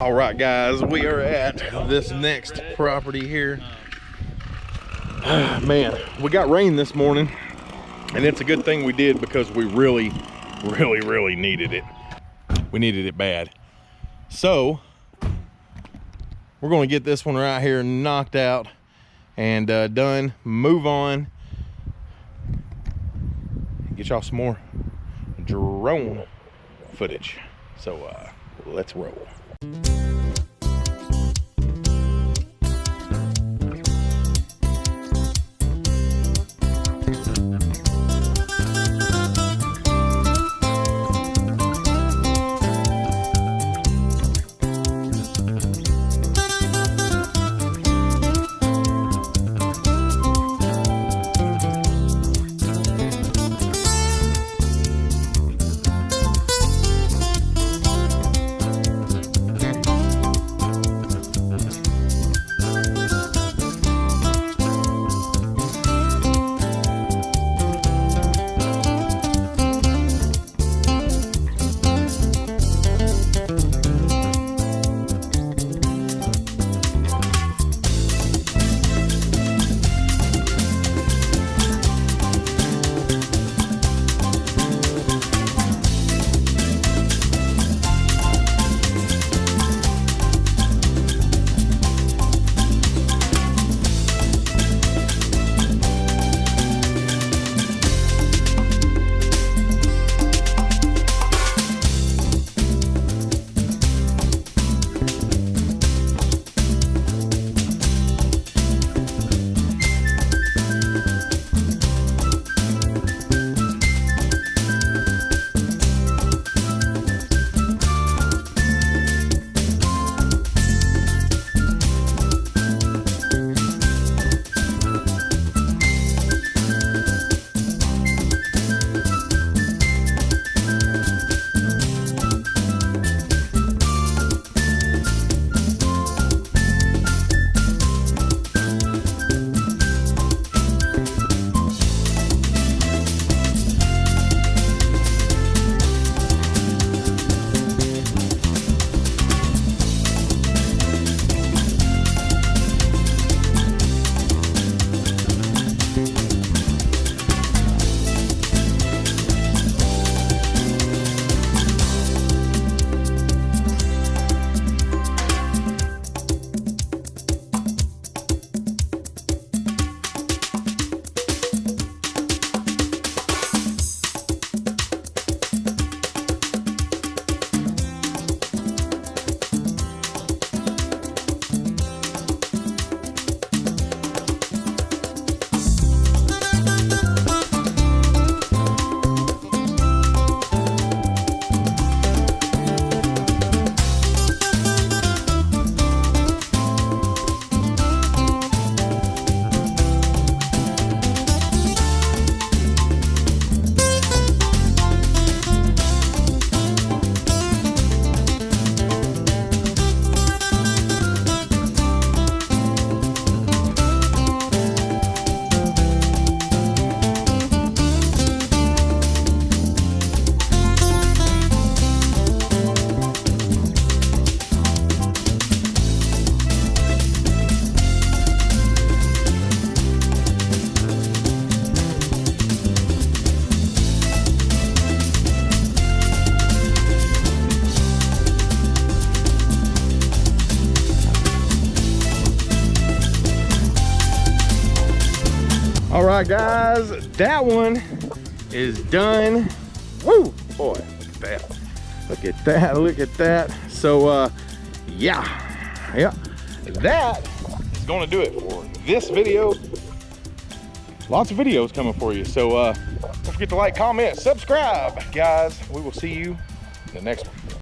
All right, guys, we are at this next property here. Man, we got rain this morning, and it's a good thing we did because we really, really, really needed it. We needed it bad. So, we're going to get this one right here knocked out and uh, done. Move on. Get y'all some more drone footage. So, uh, let's roll. Música All right, guys, that one is done. Woo, boy, look at that. Look at that, look at that. So, uh, yeah, yeah, that is gonna do it for this video. Lots of videos coming for you. So, uh, don't forget to like, comment, subscribe, guys. We will see you in the next one.